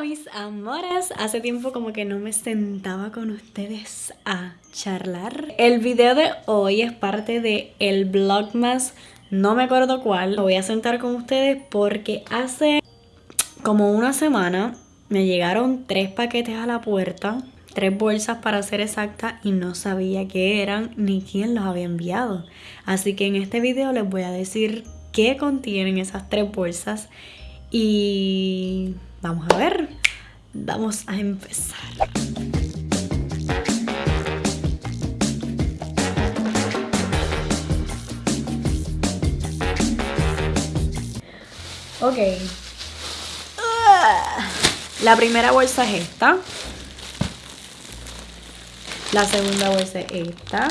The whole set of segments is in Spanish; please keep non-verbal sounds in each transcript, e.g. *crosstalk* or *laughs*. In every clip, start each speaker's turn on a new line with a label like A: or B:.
A: mis amores, hace tiempo como que no me sentaba con ustedes a charlar. El video de hoy es parte de el Vlogmas, no me acuerdo cuál. Lo voy a sentar con ustedes porque hace como una semana me llegaron tres paquetes a la puerta. Tres bolsas para ser exacta y no sabía qué eran ni quién los había enviado. Así que en este video les voy a decir qué contienen esas tres bolsas y vamos a ver, vamos a empezar. Ok. La primera bolsa es esta. La segunda bolsa es esta.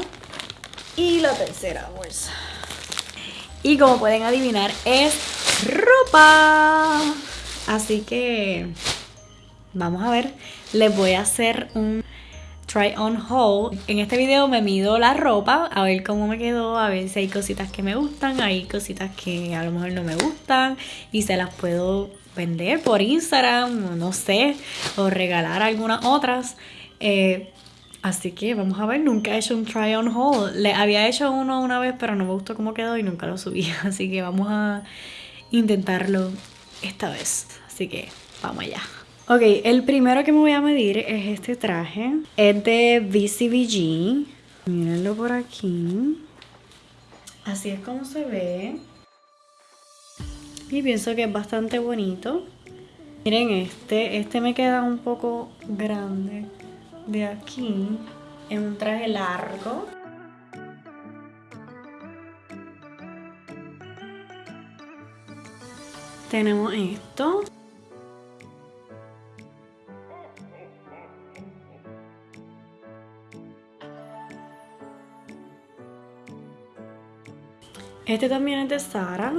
A: Y la tercera bolsa. Y como pueden adivinar, es ropa. Así que vamos a ver. Les voy a hacer un try on haul. En este video me mido la ropa, a ver cómo me quedó, a ver si hay cositas que me gustan, hay cositas que a lo mejor no me gustan y se las puedo vender por Instagram, no sé, o regalar algunas otras. Eh, así que vamos a ver, nunca he hecho un try on haul. Le había hecho uno una vez, pero no me gustó cómo quedó y nunca lo subí. *laughs* Así que vamos a intentarlo esta vez. Así que vamos allá. Ok, el primero que me voy a medir es este traje. Es de BCBG. Mírenlo por aquí. Así es como se ve. Y pienso que es bastante bonito. Miren este, este me queda un poco grande de aquí. Es un traje largo. Tenemos esto. Este también es de Sara.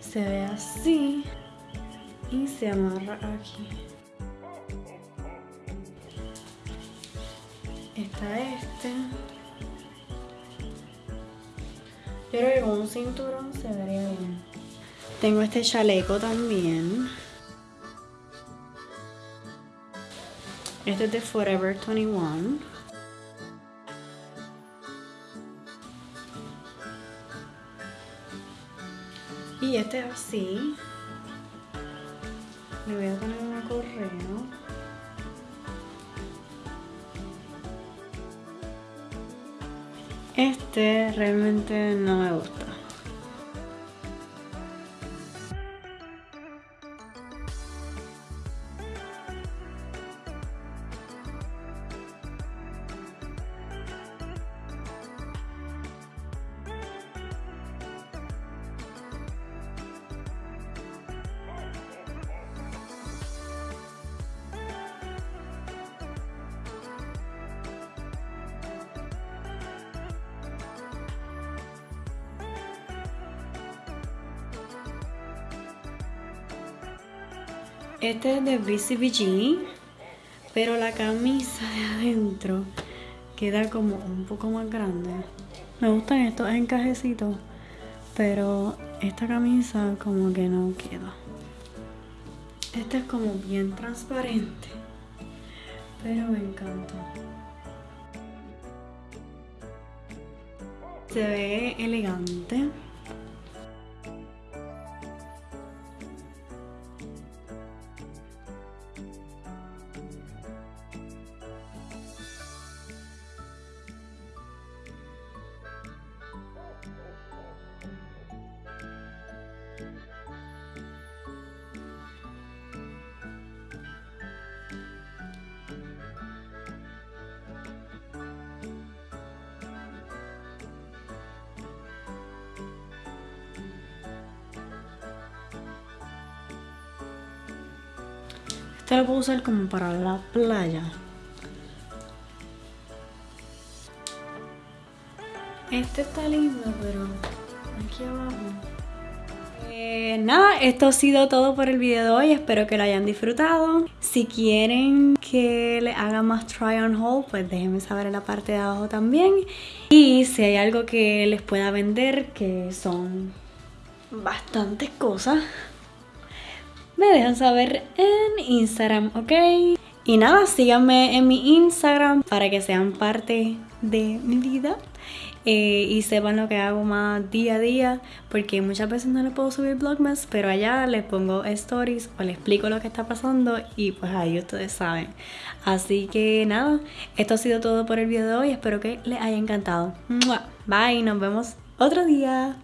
A: Se ve así. Y se amarra aquí. Está este. Yo creo que con un cinturón se vería bien. Tengo este chaleco también. Este es de Forever 21. Y este es así. Le voy a poner un correo. Este realmente no me gusta. Este es de BCBG, pero la camisa de adentro queda como un poco más grande. Me gustan estos encajecitos, pero esta camisa como que no queda. Este es como bien transparente, pero me encanta. Se ve elegante. Este lo puedo usar como para la playa. Este está lindo, pero aquí abajo. Eh, nada, esto ha sido todo por el video de hoy. Espero que lo hayan disfrutado. Si quieren que le haga más try on haul, pues déjenme saber en la parte de abajo también. Y si hay algo que les pueda vender, que son bastantes cosas, me dejan saber en Instagram, ¿ok? Y nada, síganme en mi Instagram para que sean parte de mi vida. Eh, y sepan lo que hago más día a día porque muchas veces no les puedo subir vlogmas pero allá les pongo stories o les explico lo que está pasando y pues ahí ustedes saben así que nada esto ha sido todo por el video de hoy espero que les haya encantado bye nos vemos otro día